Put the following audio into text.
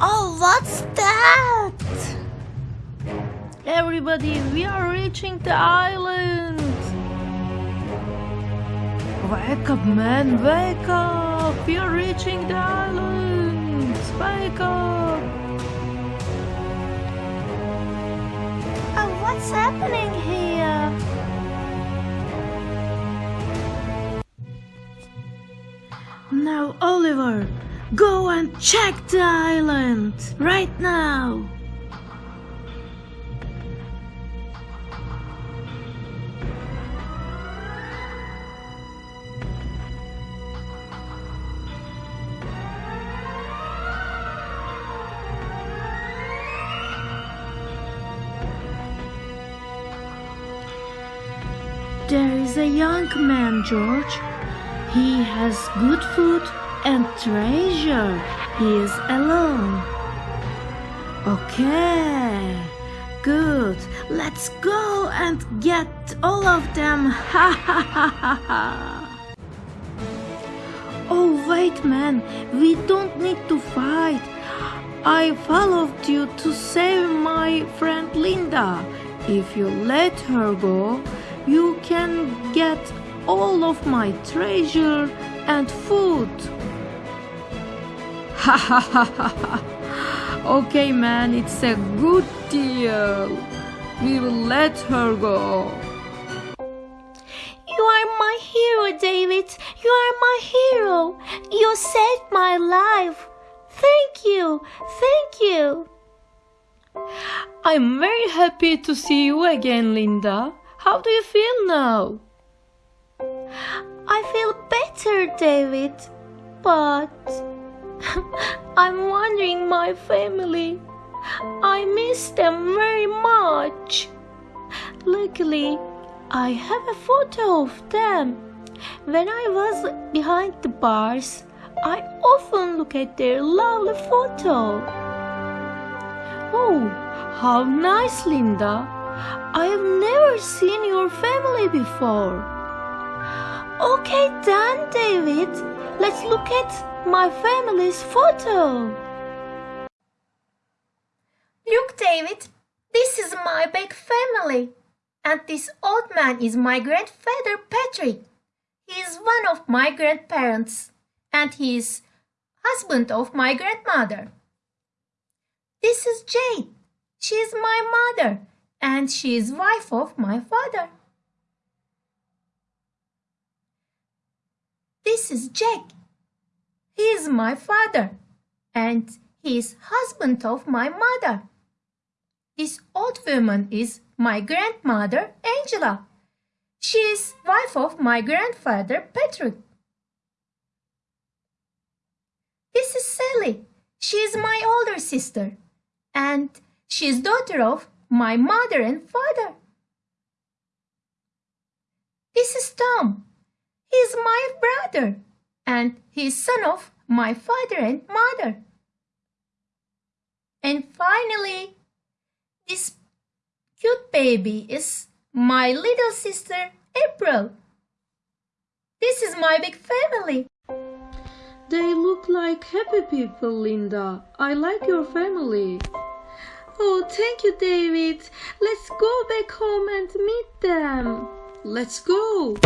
Oh, what's that? Everybody, we are reaching the island. Wake up, man, wake up. We are reaching the island. Wake up. Oh, what's happening here? Now, Oliver, go and check the island right now. There is a young man, George. He has good food and treasure. Is alone. Okay, good. Let's go and get all of them. Ha ha ha ha ha. Oh, wait, man. We don't need to fight. I followed you to save my friend Linda. If you let her go, you can get all of my treasure and food. Ha ha ha ha ha. Okay, man, it's a good deal. We will let her go. You are my hero, David. You are my hero. You saved my life. Thank you. Thank you. I'm very happy to see you again, Linda. How do you feel now? I feel better, David. But I'm wondering my family. I miss them very much. Luckily, I have a photo of them. When I was behind the bars, I often look at their lovely photo. Oh, how nice, Linda. I have never seen your family before. Okay, then, David. Let's look at my family's photo. Look, David. This is my big family. And this old man is my grandfather, Patrick. He is one of my grandparents. And he is husband of my grandmother. This is Jane. She is my mother and she is wife of my father. This is Jack. He is my father and he is husband of my mother. This old woman is my grandmother Angela. She is wife of my grandfather Patrick. This is Sally. She is my older sister and she is daughter of my mother and father. This is Tom. He is my brother and he is son of my father and mother. And finally, this cute baby is my little sister April. This is my big family. They look like happy people, Linda. I like your family. Oh, thank you, David. Let's go back home and meet them. Let's go.